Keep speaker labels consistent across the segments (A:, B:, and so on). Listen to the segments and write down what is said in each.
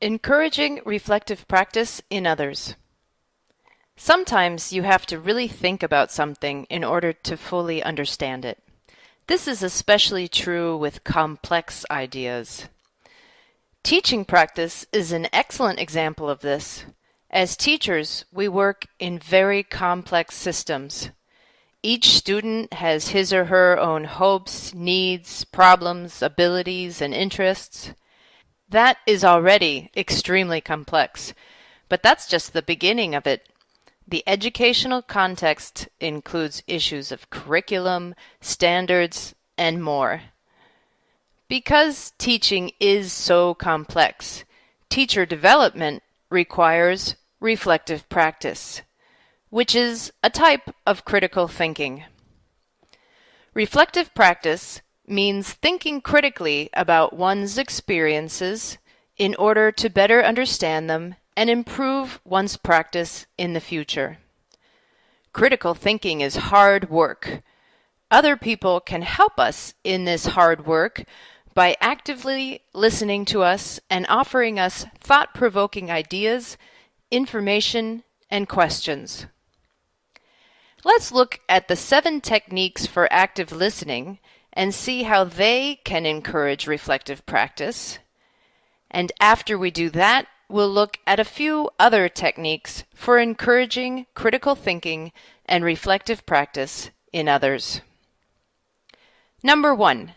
A: Encouraging reflective practice in others. Sometimes you have to really think about something in order to fully understand it. This is especially true with complex ideas. Teaching practice is an excellent example of this. As teachers, we work in very complex systems. Each student has his or her own hopes, needs, problems, abilities, and interests. That is already extremely complex, but that's just the beginning of it. The educational context includes issues of curriculum, standards, and more. Because teaching is so complex, teacher development requires reflective practice, which is a type of critical thinking. Reflective practice means thinking critically about one's experiences in order to better understand them and improve one's practice in the future. Critical thinking is hard work. Other people can help us in this hard work by actively listening to us and offering us thought provoking ideas, information, and questions. Let's look at the seven techniques for active listening and see how they can encourage reflective practice. And after we do that, we'll look at a few other techniques for encouraging critical thinking and reflective practice in others. Number one,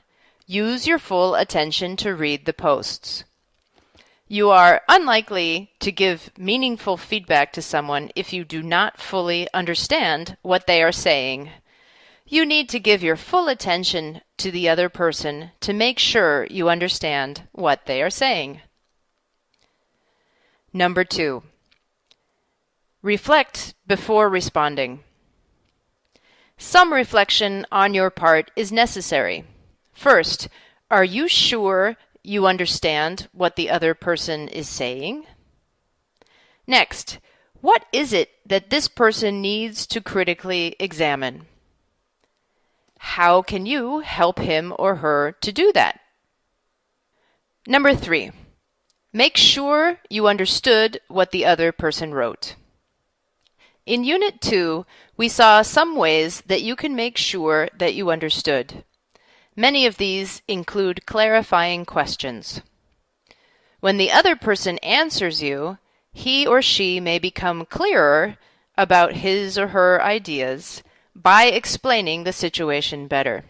A: use your full attention to read the posts. You are unlikely to give meaningful feedback to someone if you do not fully understand what they are saying. You need to give your full attention to the other person to make sure you understand what they are saying. Number two, reflect before responding. Some reflection on your part is necessary. First, are you sure you understand what the other person is saying? Next, what is it that this person needs to critically examine? How can you help him or her to do that? Number three, make sure you understood what the other person wrote. In Unit 2, we saw some ways that you can make sure that you understood. Many of these include clarifying questions. When the other person answers you, he or she may become clearer about his or her ideas by explaining the situation better.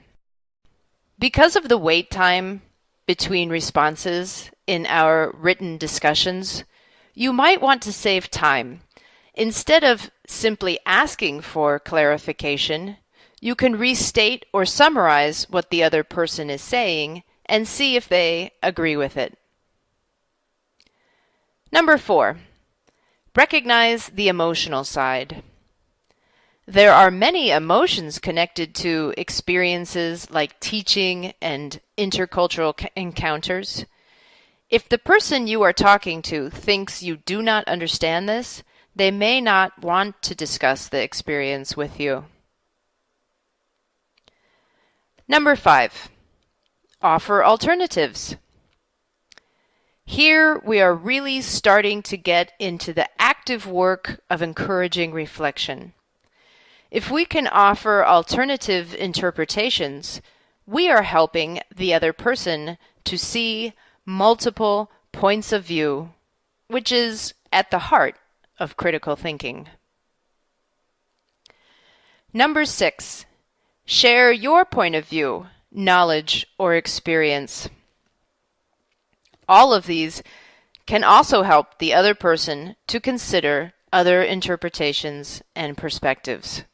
A: Because of the wait time between responses in our written discussions, you might want to save time. Instead of simply asking for clarification, you can restate or summarize what the other person is saying and see if they agree with it. Number four, recognize the emotional side. There are many emotions connected to experiences like teaching and intercultural encounters. If the person you are talking to thinks you do not understand this, they may not want to discuss the experience with you. Number five, offer alternatives. Here we are really starting to get into the active work of encouraging reflection. If we can offer alternative interpretations, we are helping the other person to see multiple points of view, which is at the heart of critical thinking. Number six, share your point of view, knowledge, or experience. All of these can also help the other person to consider other interpretations and perspectives.